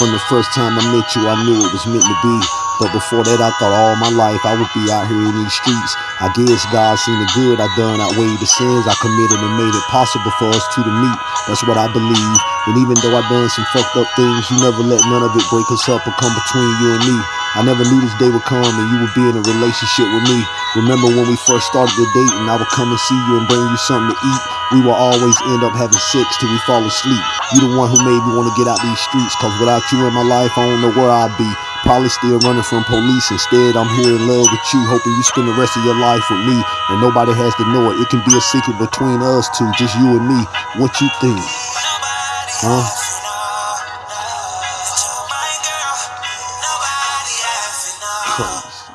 From the first time I met you, I knew it was meant to be. But before that, I thought all my life I would be out here in these streets. I guess God seen the good I done outweighed the sins I committed and made it possible for us two to meet. That's what I believe. And even though I done some fucked up things, you never let none of it break us up or come between you and me. I never knew this day would come and you would be in a relationship with me. Remember when we first started the date and I would come and see you and bring you something to eat? We will always end up having sex till we fall asleep. You the one who made me want to get out these streets, cause without you in my life, I don't know where I'd be. Probably still running from police. Instead, I'm here in love with you, hoping you spend the rest of your life with me. And nobody has to know it. It can be a secret between us two, just you and me. What you think? Huh? crazy.